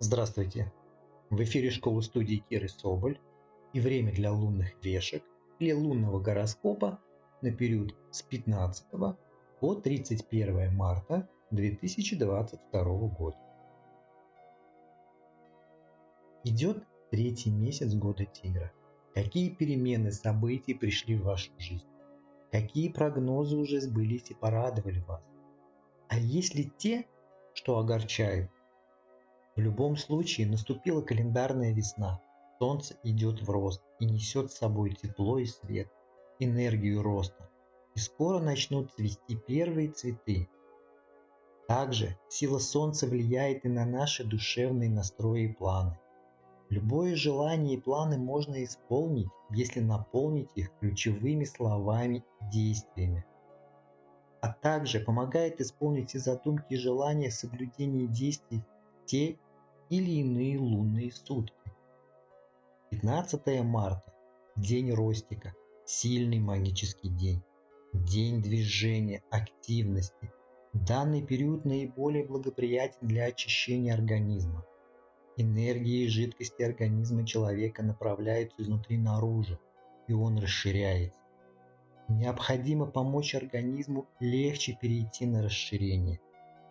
Здравствуйте! В эфире школы студии Киры Соболь и время для лунных вешек или лунного гороскопа на период с 15 по 31 марта 2022 года. Идет третий месяц года тигра. Какие перемены событий пришли в вашу жизнь? Какие прогнозы уже сбылись и порадовали вас? А есть ли те, что огорчают? В любом случае наступила календарная весна. Солнце идет в рост и несет с собой тепло и свет, энергию роста. И скоро начнут цвести первые цветы. Также сила Солнца влияет и на наши душевные настрои и планы. Любое желание и планы можно исполнить, если наполнить их ключевыми словами и действиями. А также помогает исполнить и задумки и желания соблюдения действий те или иные лунные сутки. 15 марта – день Ростика, сильный магический день, день движения, активности. Данный период наиболее благоприятен для очищения организма. Энергии и жидкости организма человека направляются изнутри наружу, и он расширяется. Необходимо помочь организму легче перейти на расширение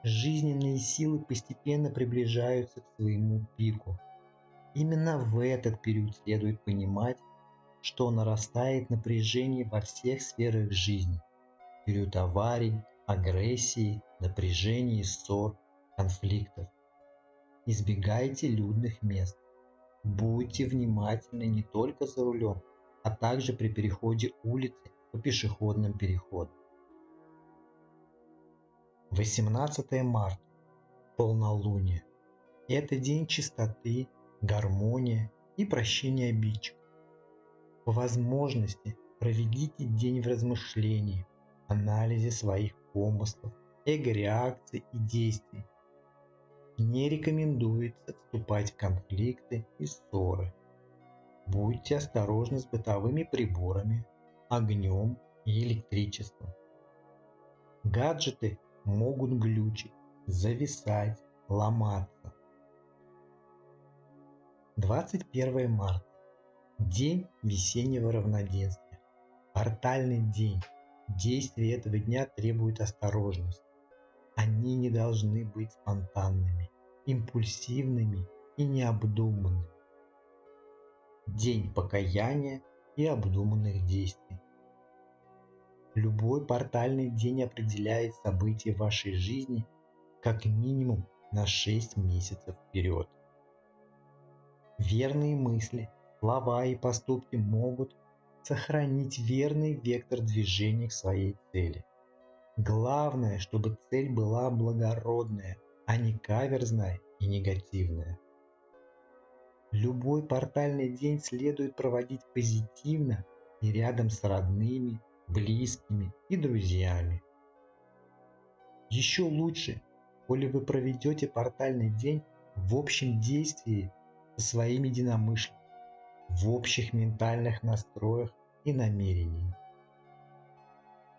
жизненные силы постепенно приближаются к своему пику. Именно в этот период следует понимать, что нарастает напряжение во всех сферах жизни. Период аварий, агрессии, напряжений, ссор, конфликтов. Избегайте людных мест. Будьте внимательны не только за рулем, а также при переходе улицы по пешеходным переходам. 18 марта. Полнолуние. Это день чистоты, гармонии и прощения обидчиков. По возможности проведите день в размышлении, анализе своих помыслов, эго-реакций и действий. Не рекомендуется вступать в конфликты и ссоры. Будьте осторожны с бытовыми приборами, огнем и электричеством. Гаджеты могут глючить, зависать, ломаться. 21 марта. День весеннего равноденствия. Портальный день. Действия этого дня требуют осторожности. Они не должны быть спонтанными, импульсивными и необдуманными. День покаяния и обдуманных действий. Любой портальный день определяет события вашей жизни как минимум на 6 месяцев вперед. Верные мысли, слова и поступки могут сохранить верный вектор движения к своей цели. Главное, чтобы цель была благородная, а не каверзная и негативная. Любой портальный день следует проводить позитивно и рядом с родными, близкими и друзьями. Еще лучше, коли вы проведете портальный день в общем действии со своими единомышленниками, в общих ментальных настроях и намерениях.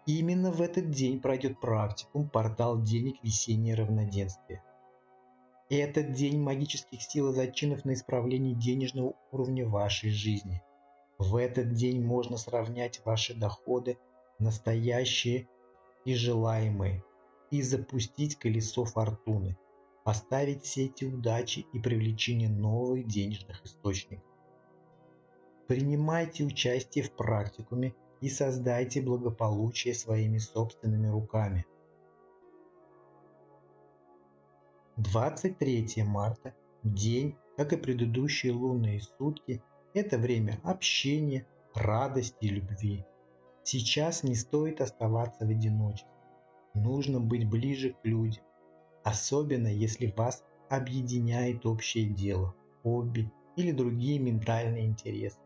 Именно в этот день пройдет практикум «Портал денег весеннее равноденствие». Этот день магических сил и зачинов на исправление денежного уровня вашей жизни – в этот день можно сравнять ваши доходы, настоящие и желаемые, и запустить колесо фортуны, поставить сети удачи и привлечения новых денежных источников. Принимайте участие в практикуме и создайте благополучие своими собственными руками. 23 марта – день, как и предыдущие лунные сутки – это время общения, радости и любви. Сейчас не стоит оставаться в одиночестве. Нужно быть ближе к людям, особенно если вас объединяет общее дело, хобби или другие ментальные интересы.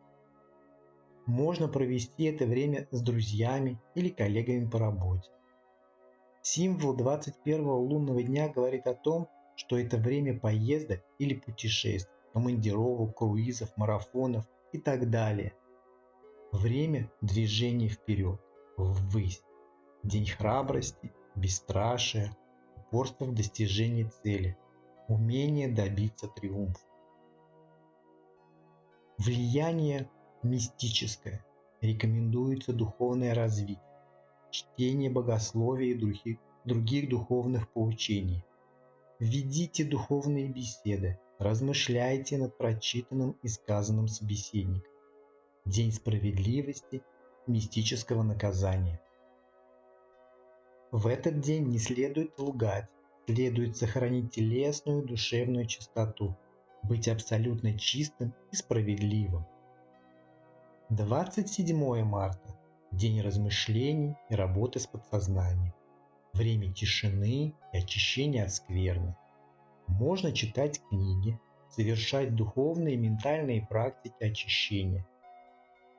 Можно провести это время с друзьями или коллегами по работе. Символ 21 лунного дня говорит о том, что это время поездок или путешествий командировок, круизов, марафонов и так далее. Время движения вперед, ввысь. День храбрости, бесстрашия, упорства в достижении цели. умение добиться триумфа. Влияние мистическое. Рекомендуется духовное развитие, чтение богословия и других, других духовных поучений. Ведите духовные беседы, размышляйте над прочитанным и сказанным собеседником. День справедливости, мистического наказания. В этот день не следует лгать, следует сохранить телесную душевную чистоту, быть абсолютно чистым и справедливым. 27 марта – день размышлений и работы с подсознанием. Время тишины и очищения от скверны. Можно читать книги, совершать духовные и ментальные практики очищения.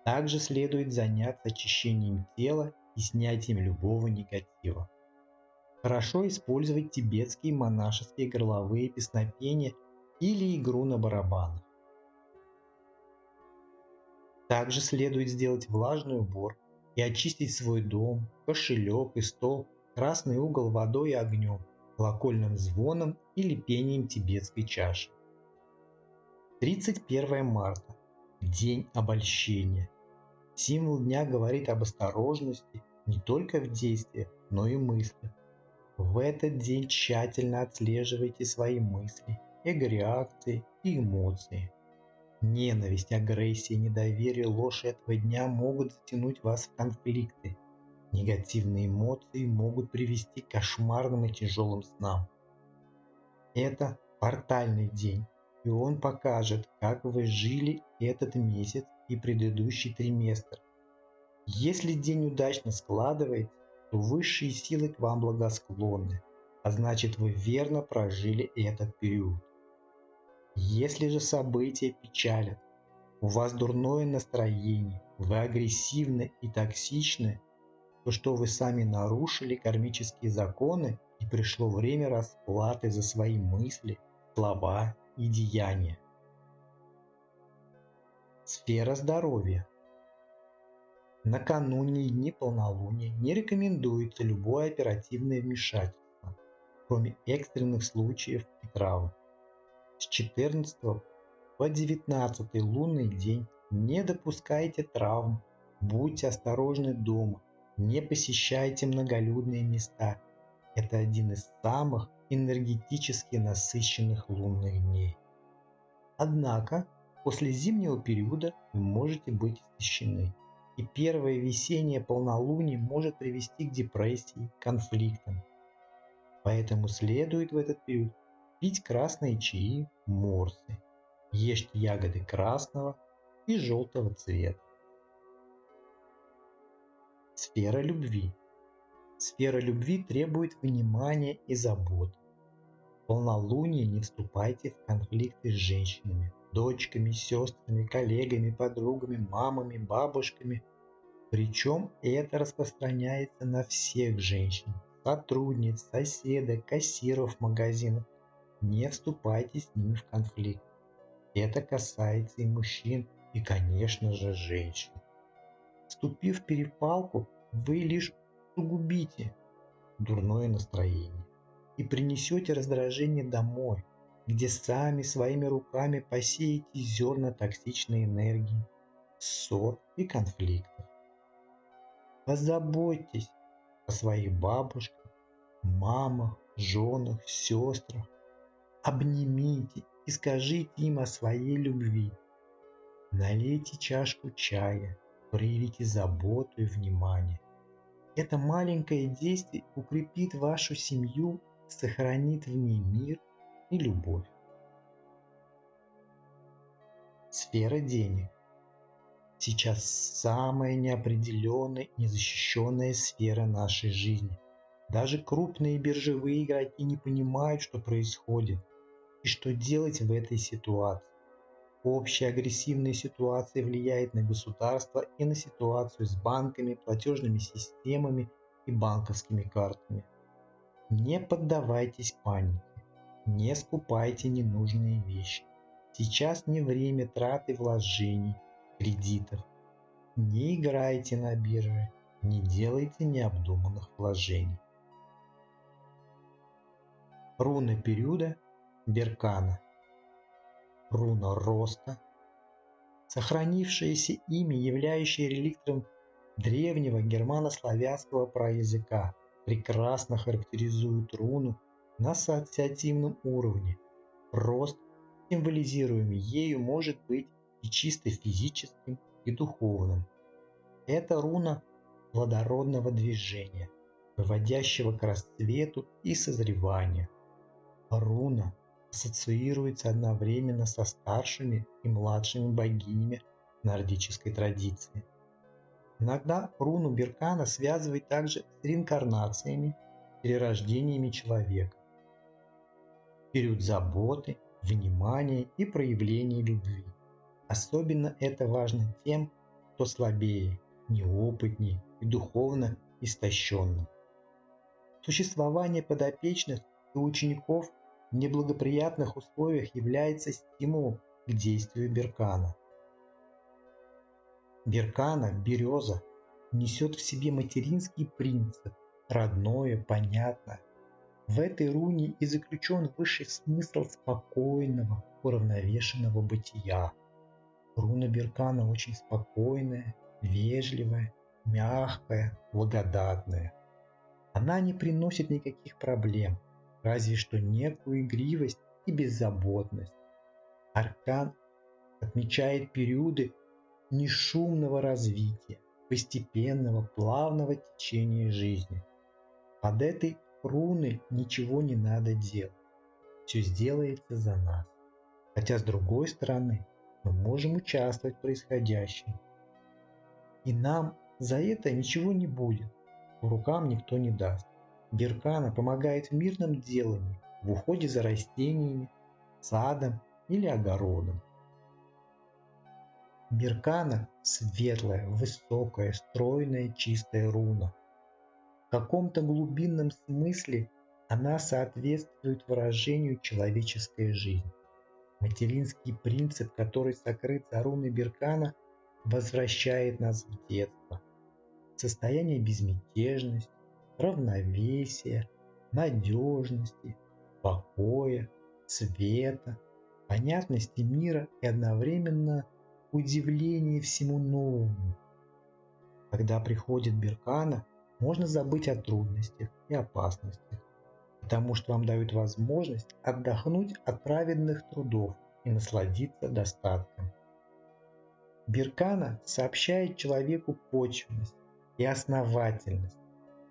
Также следует заняться очищением тела и снятием любого негатива. Хорошо использовать тибетские монашеские горловые песнопения или игру на барабанах. Также следует сделать влажный убор и очистить свой дом, кошелек и стол, красный угол водой и огнем, колокольным звоном или пением тибетской чаши. 31 марта. День обольщения. Символ дня говорит об осторожности не только в действиях, но и мыслях. В этот день тщательно отслеживайте свои мысли, эго-реакции и эмоции. Ненависть, агрессия, недоверие, ложь этого дня могут затянуть вас в конфликты. Негативные эмоции могут привести к кошмарным и тяжелым снам. Это портальный день, и он покажет, как вы жили этот месяц и предыдущий триместр. Если день удачно складывается, то высшие силы к вам благосклонны, а значит вы верно прожили этот период. Если же события печалят, у вас дурное настроение, вы агрессивны и токсичны, то что вы сами нарушили кармические законы и пришло время расплаты за свои мысли, слова и деяния. Сфера здоровья – Накануне дни полнолуния не рекомендуется любое оперативное вмешательство, кроме экстренных случаев и травм. С 14 по 19 лунный день не допускайте травм, будьте осторожны дома, не посещайте многолюдные места. Это один из самых энергетически насыщенных лунных дней. Однако, после зимнего периода вы можете быть истощены и первое весеннее полнолуние может привести к депрессии, конфликтам. Поэтому следует в этот период пить красные чаи, морсы, ешьте ягоды красного и желтого цвета. Сфера любви. Сфера любви требует внимания и заботы. В полнолуние не вступайте в конфликты с женщинами, дочками, сестрами, коллегами, подругами, мамами, бабушками. Причем это распространяется на всех женщин, сотрудниц, соседок, кассиров магазинов. Не вступайте с ними в конфликт. Это касается и мужчин, и, конечно же, женщин. Вступив в перепалку, вы лишь сугубите дурное настроение и принесете раздражение домой, где сами своими руками посеете зерна токсичной энергии, ссор и конфликтов. Позаботьтесь о своих бабушках, мамах, женах, сестрах. Обнимите и скажите им о своей любви. Налейте чашку чая, проявите заботу и внимание. Это маленькое действие укрепит вашу семью, сохранит в ней мир и любовь. Сфера денег. Сейчас самая неопределенная и незащищенная сфера нашей жизни. Даже крупные биржевые игроки не понимают, что происходит и что делать в этой ситуации. Общая агрессивная ситуация влияет на государство и на ситуацию с банками, платежными системами и банковскими картами. Не поддавайтесь панике. Не скупайте ненужные вещи. Сейчас не время траты вложений, кредитов. Не играйте на бирже, не делайте необдуманных вложений. Руны периода Беркана. Руна роста, сохранившееся имя, являющее реликтом древнего германо-славянского праязыка, прекрасно характеризует руну на ассоциативном уровне. Рост, символизируемый ею, может быть и чисто физическим, и духовным. Это руна плодородного движения, выводящего к расцвету и созреванию. Руна ассоциируется одновременно со старшими и младшими богинями нордической традиции. Иногда руну Беркана связывает также с реинкарнациями, перерождениями человека. Период заботы, внимания и проявления любви. Особенно это важно тем, кто слабее, неопытнее и духовно истощенным. Существование подопечных и учеников в неблагоприятных условиях является стимулом к действию Беркана. Беркана, береза, несет в себе материнский принцип, родное, понятное. В этой руне и заключен высший смысл спокойного, уравновешенного бытия. Руна Беркана очень спокойная, вежливая, мягкая, благодатная. Она не приносит никаких проблем, разве что некую игривость и беззаботность. Аркан отмечает периоды нешумного развития, постепенного, плавного течения жизни. Под этой руны ничего не надо делать. Все сделается за нас. Хотя с другой стороны, мы можем участвовать в происходящем. И нам за это ничего не будет, в рукам никто не даст. Беркана помогает в мирном делании, в уходе за растениями, садом или огородом. Беркана – светлая, высокая, стройная, чистая руна. В каком-то глубинном смысле она соответствует выражению человеческой жизни. Материнский принцип, который сокрыт за руной Беркана, возвращает нас в детство. Состояние безмятежности, равновесия, надежности, покоя, света, понятности мира и одновременно удивление всему новому. Когда приходит Беркана, можно забыть о трудностях и опасностях, потому что вам дают возможность отдохнуть от праведных трудов и насладиться достатком. Беркана сообщает человеку почвенность и основательность.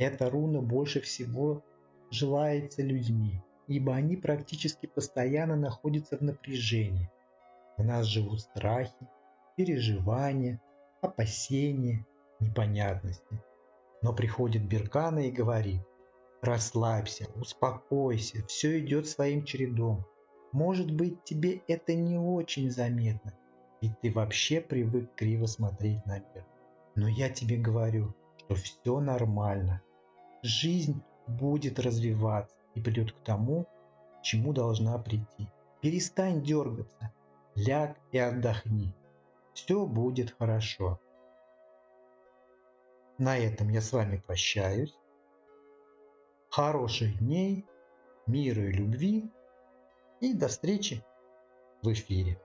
Эта руна больше всего желается людьми, ибо они практически постоянно находятся в напряжении. В нас живут страхи, переживания, опасения, непонятности. Но приходит Беркана и говорит, расслабься, успокойся, все идет своим чередом. Может быть тебе это не очень заметно, ведь ты вообще привык криво смотреть на мир. Но я тебе говорю, что все нормально. Жизнь будет развиваться и придет к тому, чему должна прийти. Перестань дергаться, ляг и отдохни. Все будет хорошо. На этом я с вами прощаюсь. Хороших дней, мира и любви. И до встречи в эфире.